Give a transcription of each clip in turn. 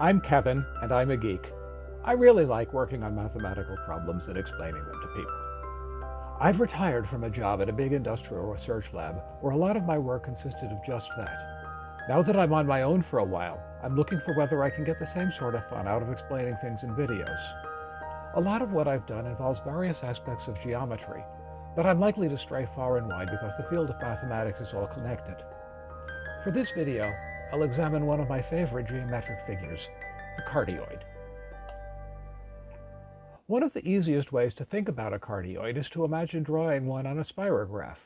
I'm Kevin, and I'm a geek. I really like working on mathematical problems and explaining them to people. I've retired from a job at a big industrial research lab where a lot of my work consisted of just that. Now that I'm on my own for a while, I'm looking for whether I can get the same sort of fun out of explaining things in videos. A lot of what I've done involves various aspects of geometry, but I'm likely to stray far and wide because the field of mathematics is all connected. For this video, I'll examine one of my favorite geometric figures, the cardioid. One of the easiest ways to think about a cardioid is to imagine drawing one on a spirograph.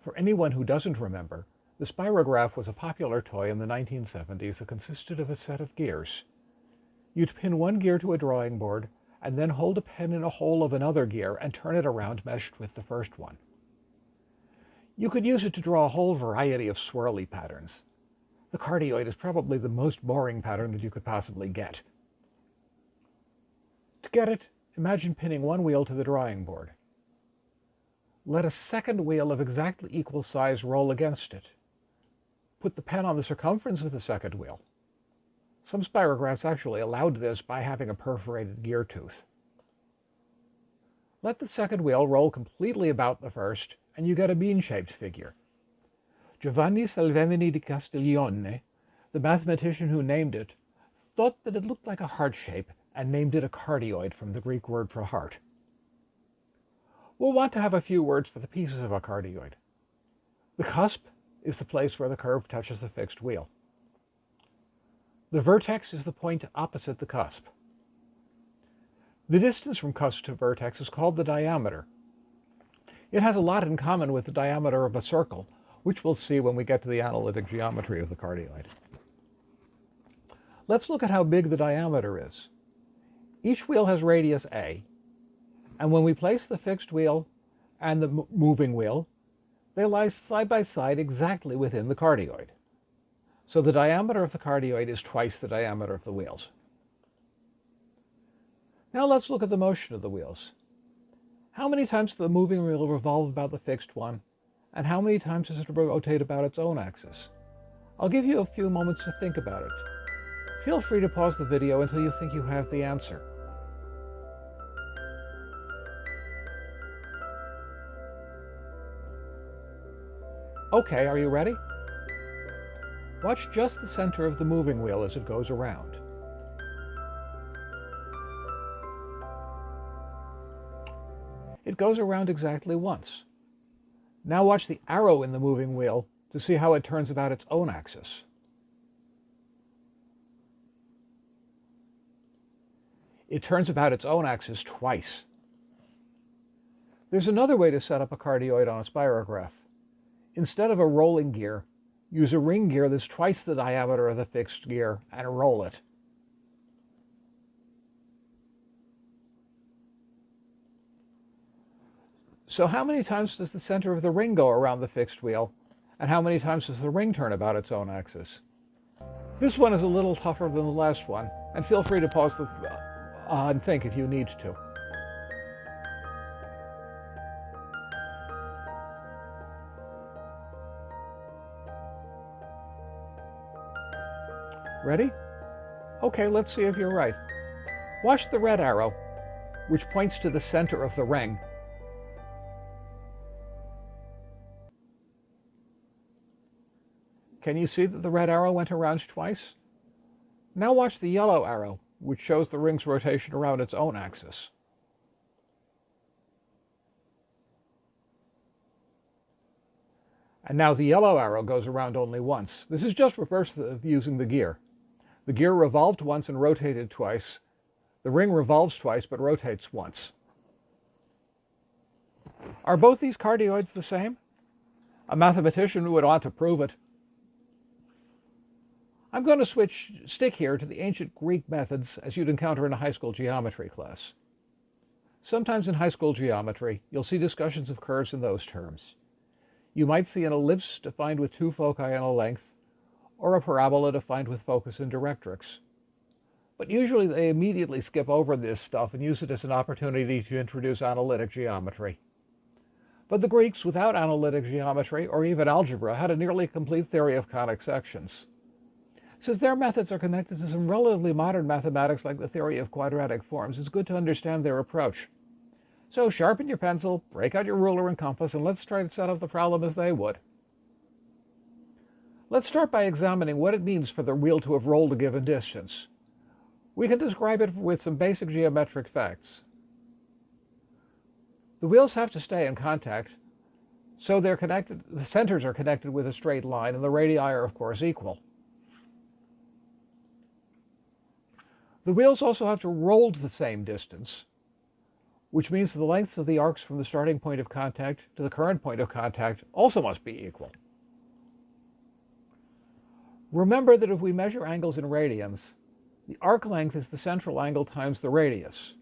For anyone who doesn't remember, the spirograph was a popular toy in the 1970s that consisted of a set of gears. You'd pin one gear to a drawing board and then hold a pen in a hole of another gear and turn it around meshed with the first one. You could use it to draw a whole variety of swirly patterns. The cardioid is probably the most boring pattern that you could possibly get. To get it, imagine pinning one wheel to the drawing board. Let a second wheel of exactly equal size roll against it. Put the pen on the circumference of the second wheel. Some spirographs actually allowed this by having a perforated gear tooth. Let the second wheel roll completely about the first, and you get a bean-shaped figure. Giovanni Salvemini di Castiglione, the mathematician who named it, thought that it looked like a heart shape and named it a cardioid from the Greek word for heart. We'll want to have a few words for the pieces of a cardioid. The cusp is the place where the curve touches the fixed wheel. The vertex is the point opposite the cusp. The distance from cusp to vertex is called the diameter. It has a lot in common with the diameter of a circle, which we'll see when we get to the analytic geometry of the cardioid. Let's look at how big the diameter is. Each wheel has radius a, and when we place the fixed wheel and the moving wheel, they lie side by side exactly within the cardioid. So the diameter of the cardioid is twice the diameter of the wheels. Now let's look at the motion of the wheels. How many times does the moving wheel revolve about the fixed one, and how many times does it rotate about its own axis? I'll give you a few moments to think about it. Feel free to pause the video until you think you have the answer. Okay, are you ready? Watch just the center of the moving wheel as it goes around. It goes around exactly once. Now watch the arrow in the moving wheel to see how it turns about its own axis. It turns about its own axis twice. There's another way to set up a cardioid on a spirograph. Instead of a rolling gear, Use a ring gear that's twice the diameter of the fixed gear and roll it. So how many times does the center of the ring go around the fixed wheel? And how many times does the ring turn about its own axis? This one is a little tougher than the last one, and feel free to pause the, uh, and think if you need to. Ready? Okay, let's see if you're right. Watch the red arrow, which points to the center of the ring. Can you see that the red arrow went around twice? Now watch the yellow arrow, which shows the ring's rotation around its own axis. And now the yellow arrow goes around only once. This is just reverse of using the gear. The gear revolved once and rotated twice. The ring revolves twice but rotates once. Are both these cardioids the same? A mathematician would want to prove it. I'm going to switch stick here to the ancient Greek methods as you'd encounter in a high school geometry class. Sometimes in high school geometry, you'll see discussions of curves in those terms. You might see an ellipse defined with two foci and a length, or a parabola defined with focus and directrix. But usually they immediately skip over this stuff and use it as an opportunity to introduce analytic geometry. But the Greeks, without analytic geometry or even algebra, had a nearly complete theory of conic sections. Since their methods are connected to some relatively modern mathematics like the theory of quadratic forms, it's good to understand their approach. So sharpen your pencil, break out your ruler and compass, and let's try to set up the problem as they would. Let's start by examining what it means for the wheel to have rolled a given distance. We can describe it with some basic geometric facts. The wheels have to stay in contact, so they're connected, the centers are connected with a straight line, and the radii are, of course, equal. The wheels also have to roll to the same distance, which means the lengths of the arcs from the starting point of contact to the current point of contact also must be equal. Remember that if we measure angles in radians, the arc length is the central angle times the radius.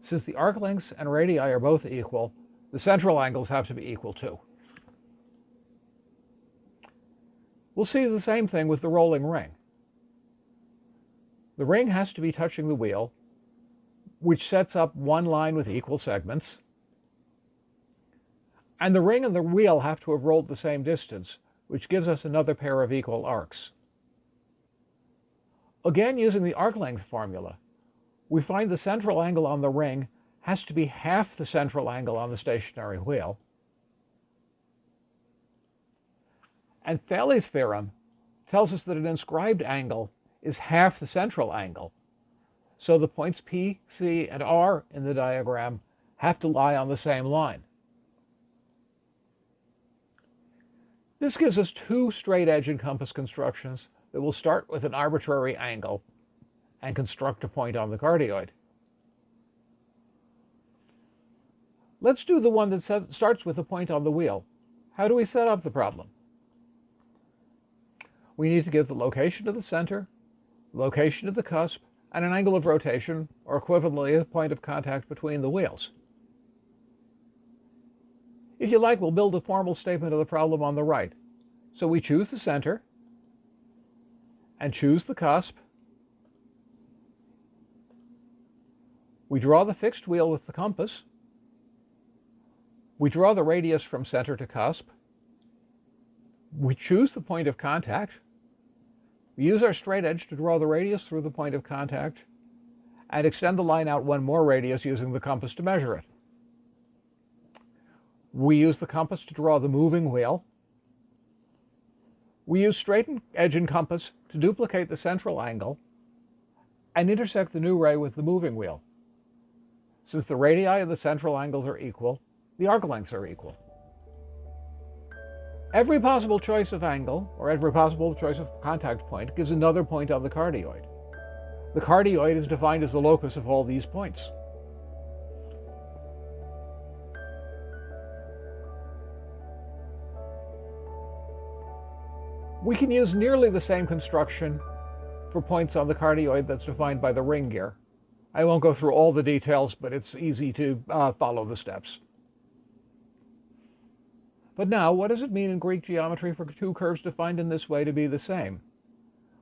Since the arc lengths and radii are both equal, the central angles have to be equal too. We'll see the same thing with the rolling ring. The ring has to be touching the wheel, which sets up one line with equal segments. And the ring and the wheel have to have rolled the same distance, which gives us another pair of equal arcs. Again, using the arc length formula, we find the central angle on the ring has to be half the central angle on the stationary wheel. And Thales' theorem tells us that an inscribed angle is half the central angle. So the points P, C, and R in the diagram have to lie on the same line. This gives us two straight edge and compass constructions that will start with an arbitrary angle and construct a point on the cardioid. Let's do the one that starts with a point on the wheel. How do we set up the problem? We need to give the location of the center, location of the cusp, and an angle of rotation, or equivalently a point of contact between the wheels. If you like, we'll build a formal statement of the problem on the right. So we choose the center, and choose the cusp. We draw the fixed wheel with the compass. We draw the radius from center to cusp. We choose the point of contact. We use our straight edge to draw the radius through the point of contact and extend the line out one more radius using the compass to measure it. We use the compass to draw the moving wheel. We use straight edge and compass to duplicate the central angle and intersect the new ray with the moving wheel. Since the radii of the central angles are equal, the arc lengths are equal. Every possible choice of angle, or every possible choice of contact point, gives another point on the cardioid. The cardioid is defined as the locus of all these points. We can use nearly the same construction for points on the cardioid that's defined by the ring gear. I won't go through all the details, but it's easy to uh, follow the steps. But now, what does it mean in Greek geometry for two curves defined in this way to be the same?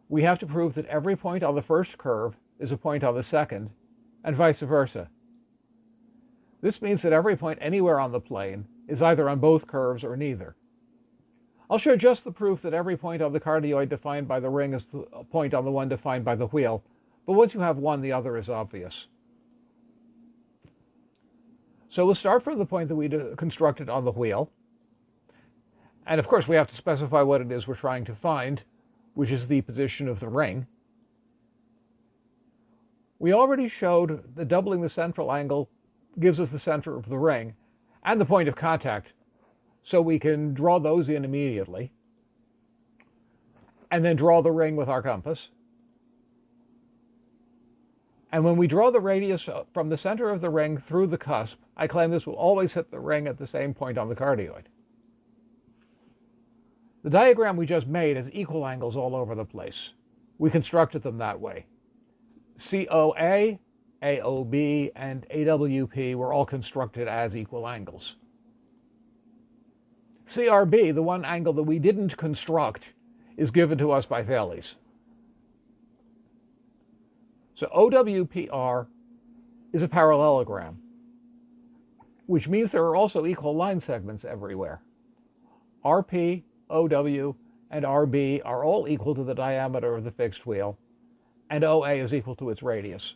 We have to prove that every point on the first curve is a point on the second, and vice versa. This means that every point anywhere on the plane is either on both curves or neither. I'll show just the proof that every point on the cardioid defined by the ring is the point on the one defined by the wheel, but once you have one, the other is obvious. So we'll start from the point that we constructed on the wheel, and of course, we have to specify what it is we're trying to find, which is the position of the ring. We already showed that doubling the central angle gives us the center of the ring and the point of contact, so we can draw those in immediately and then draw the ring with our compass. And when we draw the radius from the center of the ring through the cusp, I claim this will always hit the ring at the same point on the cardioid. The diagram we just made has equal angles all over the place. We constructed them that way. COA, AOB, and AWP were all constructed as equal angles. CRB, the one angle that we didn't construct, is given to us by Thales. So OWPR is a parallelogram, which means there are also equal line segments everywhere. RP OW, and RB are all equal to the diameter of the fixed wheel, and OA is equal to its radius.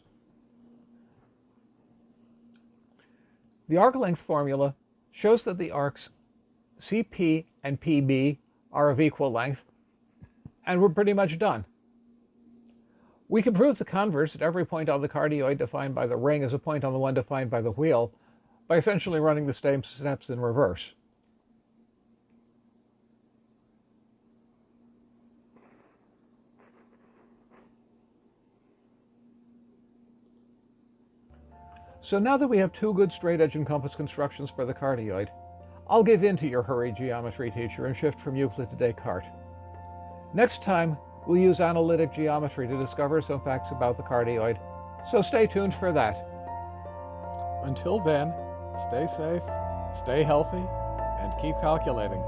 The arc length formula shows that the arcs CP and PB are of equal length, and we're pretty much done. We can prove the converse at every point on the cardioid defined by the ring is a point on the one defined by the wheel by essentially running the same steps in reverse. So now that we have two good straight edge and compass constructions for the cardioid, I'll give in to your hurried geometry teacher and shift from Euclid to Descartes. Next time, we'll use analytic geometry to discover some facts about the cardioid, so stay tuned for that. Until then, stay safe, stay healthy, and keep calculating.